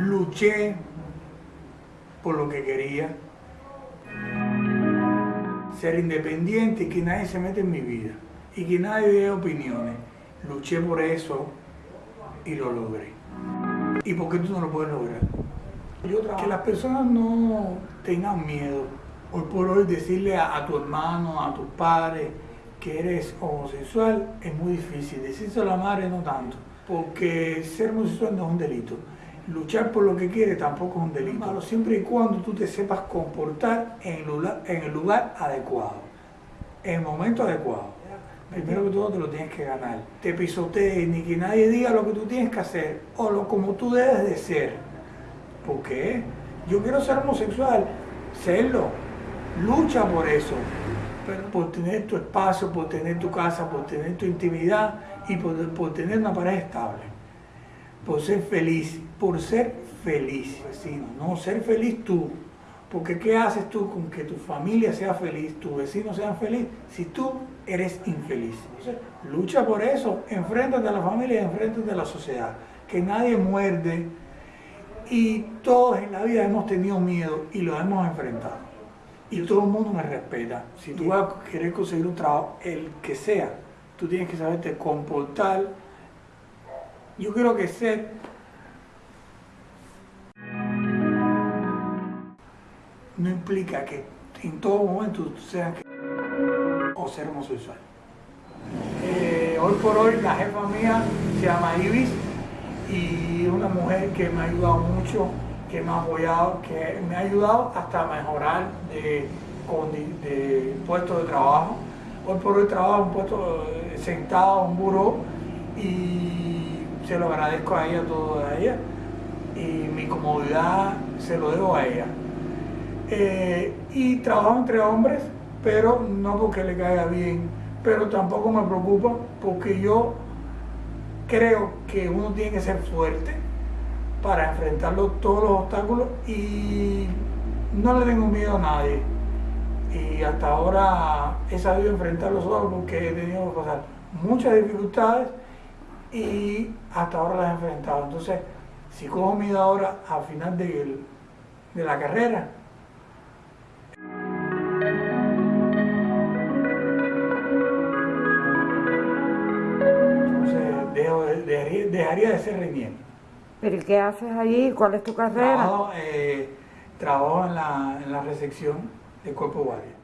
luché por lo que quería, ser independiente y que nadie se mete en mi vida y que nadie dé opiniones. Luché por eso y lo logré. ¿Y por qué tú no lo puedes lograr? que las personas no tengan miedo. Hoy por hoy decirle a, tu hermano, a tus padres que eres homosexual es muy difícil. Decirse a la madre no tanto, porque ser homosexual no es un delito luchar por lo que quieres tampoco es un delito. Malo, siempre y cuando tú te sepas comportar en el lugar, en el lugar adecuado, en el momento adecuado. Primero que todo te lo tienes que ganar. Te pisotees, ni que nadie diga lo que tú tienes que hacer o lo como tú debes de ser. ¿Por qué? Yo quiero ser homosexual, serlo. Lucha por eso. Pero por tener tu espacio, por tener tu casa, por tener tu intimidad y por, por tener una pareja estable por ser feliz, por ser feliz, vecino, no ser feliz tú. Porque ¿qué haces tú con que tu familia sea feliz, tus vecinos sean felices, si tú eres infeliz? lucha por eso, enfréntate a la familia y enfréntate a la sociedad. Que nadie muerde y todos en la vida hemos tenido miedo y lo hemos enfrentado. Y todo el mundo me respeta. Si tú vas a querer conseguir un trabajo, el que sea, tú tienes que saberte comportar yo creo que ser no implica que en todo momento seas o ser homosexual. Eh, hoy por hoy la jefa mía se llama Ibis y una mujer que me ha ayudado mucho, que me ha apoyado, que me ha ayudado hasta mejorar de, de puesto de trabajo. Hoy por hoy trabajo en puesto eh, sentado en un buró y se lo agradezco a ella todo a ella y mi comodidad se lo debo a ella. Eh, y trabajo entre hombres, pero no porque le caiga bien, pero tampoco me preocupa porque yo creo que uno tiene que ser fuerte para enfrentar todos los obstáculos y no le tengo miedo a nadie. Y hasta ahora he sabido enfrentarlos solos porque he tenido que pasar muchas dificultades y hasta ahora las he enfrentado. Entonces, si cojo miedo ahora al final de, de la carrera, entonces dejaría, de ser reñiendo. ¿Pero qué haces allí? ¿Cuál es tu carrera? Trabajo, eh, trabajo en, la, en la recepción de Cuerpo Guardia.